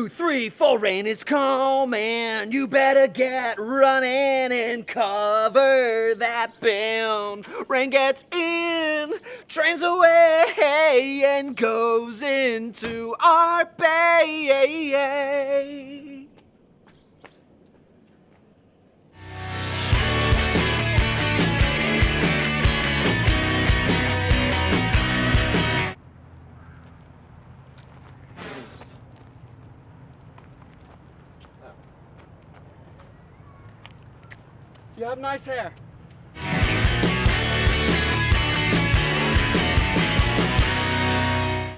two, three, four, rain is coming. You better get running and cover that bend. Rain gets in, trains away, and goes into our bay. You have nice hair.